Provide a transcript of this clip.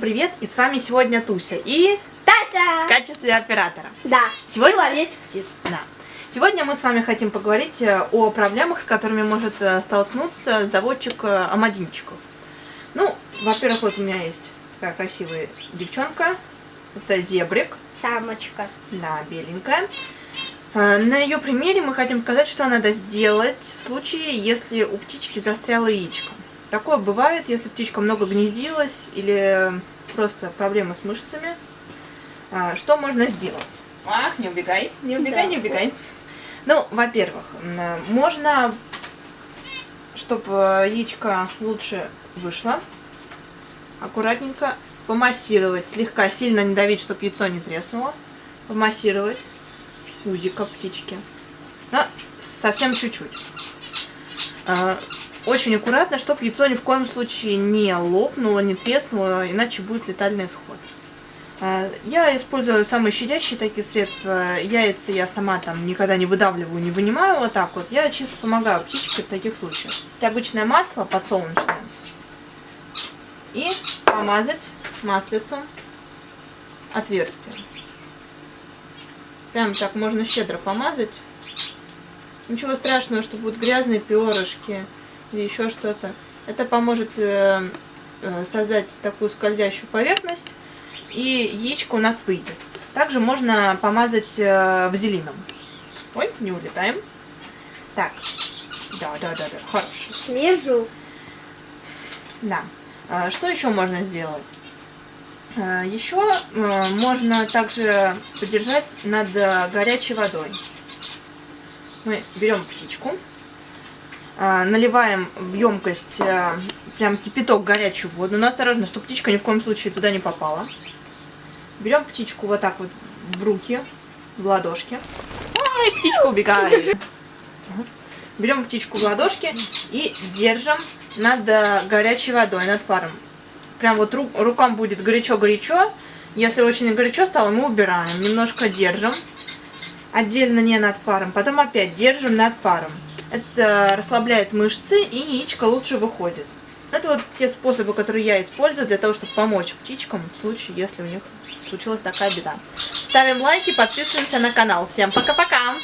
Привет, и с вами сегодня Туся и Тася! в качестве оператора. Да, Сегодня- ловить птиц. Да. Сегодня мы с вами хотим поговорить э, о проблемах, с которыми может э, столкнуться заводчик э, амадинчиков. Ну, во-первых, вот у меня есть такая красивая девчонка. Это зебрик, Самочка. да, беленькая. На ее примере мы хотим показать, что надо сделать в случае, если у птички застряло яичко. Такое бывает, если птичка много гнездилась или просто проблемы с мышцами. А, Что можно сделать? Ах, не убегай, не убегай, Да. не убегай. Ну, во-первых, можно, чтобы яичко лучше вышло, аккуратненько помассировать, слегка сильно не давить, чтобы яйцо не треснуло, помассировать пузико птички. Но совсем чуть-чуть. Очень аккуратно, чтобы яйцо ни в коем случае не лопнуло, не треснуло, иначе будет летальный исход. А, Я использую самые щадящие такие средства. Яйца я сама там никогда не выдавливаю, не вынимаю вот так вот. Я чисто помогаю птичке в таких случаях. Это обычное масло подсолнечное. И помазать маслицем отверстие. Прям так можно щедро помазать. Ничего страшного, что будут грязные перышки или еще что-то. Это поможет э, э, создать такую скользящую поверхность, и яичко у нас выйдет. Также можно помазать э, вазелином. Ой, не улетаем. Так, да, да, да, да, хорошо. Слежу. Да. А, Что еще можно сделать? А, Еще можно также подержать над горячей водой. Мы берем птичку, наливаем в емкость э, прям кипяток горячую воду, но осторожно, чтобы птичка ни в коем случае туда не попала. Берем птичку вот так вот в руки, в ладошки. Ой, птичка убегает. Берем птичку в ладошки и держим над э, горячей водой, над паром. Прям вот ру- рукам будет горячо-горячо. Если очень горячо стало, мы убираем. Немножко держим. Отдельно не над паром. Потом опять держим над паром. Это расслабляет мышцы и яичко лучше выходит. Это вот те способы, которые я использую для того, чтобы помочь птичкам в случае, если у них случилась такая беда. Ставим лайки, подписываемся на канал. Всем пока-пока!